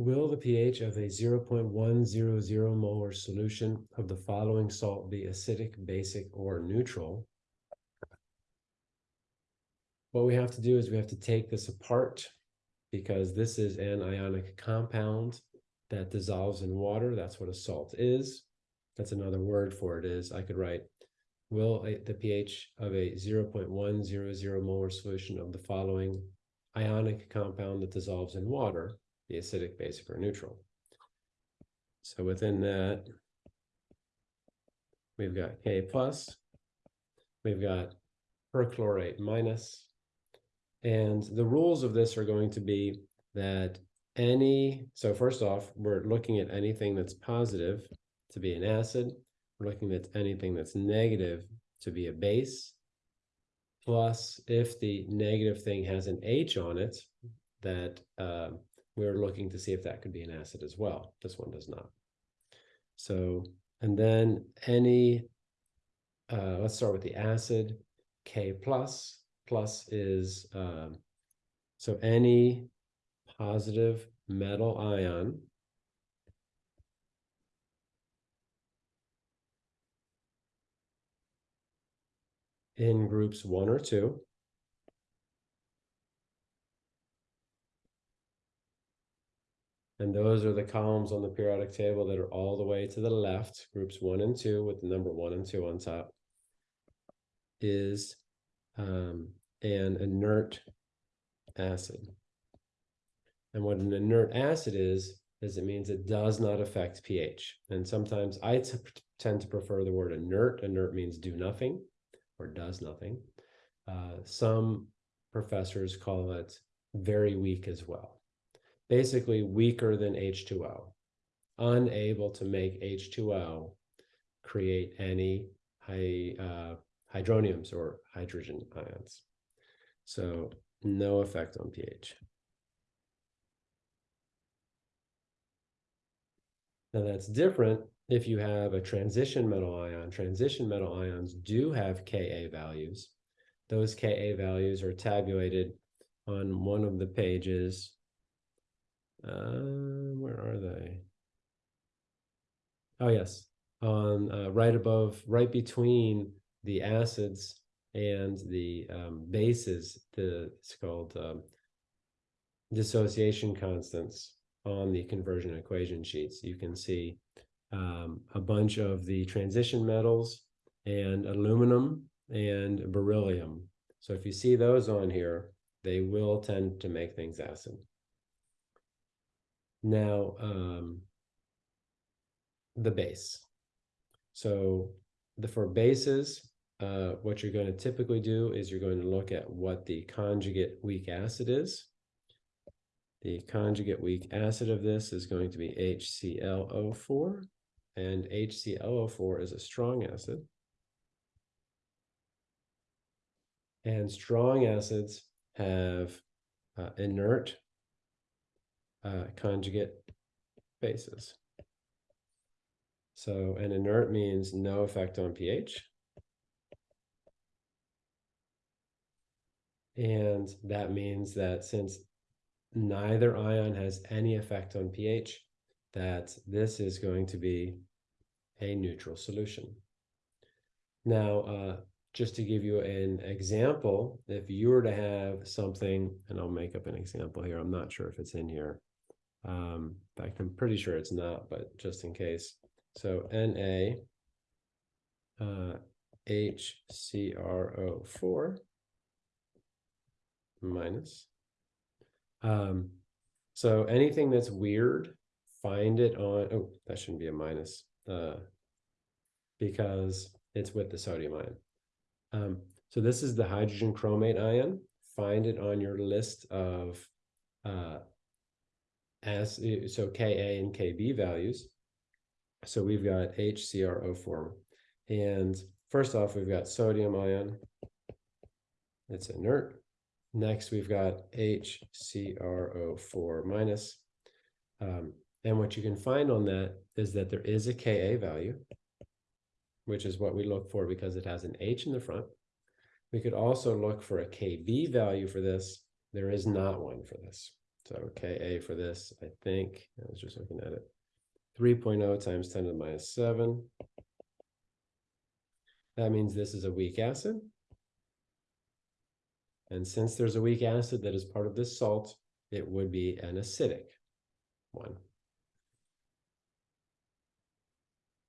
Will the pH of a 0.100 molar solution of the following salt be acidic, basic, or neutral? What we have to do is we have to take this apart because this is an ionic compound that dissolves in water. That's what a salt is. That's another word for it is I could write will the pH of a 0.100 molar solution of the following ionic compound that dissolves in water be acidic, basic, or neutral. So within that, we've got K plus, we've got perchlorate minus, and the rules of this are going to be that any, so first off, we're looking at anything that's positive to be an acid. We're looking at anything that's negative to be a base. Plus, if the negative thing has an H on it, that uh, we're looking to see if that could be an acid as well. This one does not. So, and then any, uh, let's start with the acid, K plus, plus is, um, so any positive metal ion in groups one or two And those are the columns on the periodic table that are all the way to the left, groups one and two with the number one and two on top, is um, an inert acid. And what an inert acid is, is it means it does not affect pH. And sometimes I tend to prefer the word inert. Inert means do nothing or does nothing. Uh, some professors call it very weak as well. Basically weaker than H2O, unable to make H2O create any uh, hydroniums or hydrogen ions. So no effect on pH. Now that's different if you have a transition metal ion. Transition metal ions do have Ka values. Those Ka values are tabulated on one of the pages. Uh, where are they? Oh, yes. On uh, right above, right between the acids and the um, bases, the, it's called um, dissociation constants on the conversion equation sheets. You can see um, a bunch of the transition metals and aluminum and beryllium. So if you see those on here, they will tend to make things acid. Now, um, the base. So the for bases, uh, what you're going to typically do is you're going to look at what the conjugate weak acid is. The conjugate weak acid of this is going to be HClO4, and HClO4 is a strong acid. And strong acids have uh, inert uh, conjugate bases. So an inert means no effect on pH. And that means that since neither ion has any effect on pH, that this is going to be a neutral solution. Now, uh, just to give you an example, if you were to have something, and I'll make up an example here, I'm not sure if it's in here. Um, in fact, I'm pretty sure it's not, but just in case. So Na uh, HCrO4 minus. Um, so anything that's weird, find it on, oh, that shouldn't be a minus, uh, because it's with the sodium ion. Um, so this is the hydrogen chromate ion. Find it on your list of uh, as so Ka and Kb values. So we've got HCrO4. And first off, we've got sodium ion. It's inert. Next, we've got HCrO4 minus. Um, and what you can find on that is that there is a Ka value, which is what we look for because it has an H in the front. We could also look for a Kb value for this. There is not one for this. So Ka for this, I think, I was just looking at it. Three oh times ten to the minus seven. That means this is a weak acid. And since there's a weak acid that is part of this salt, it would be an acidic one.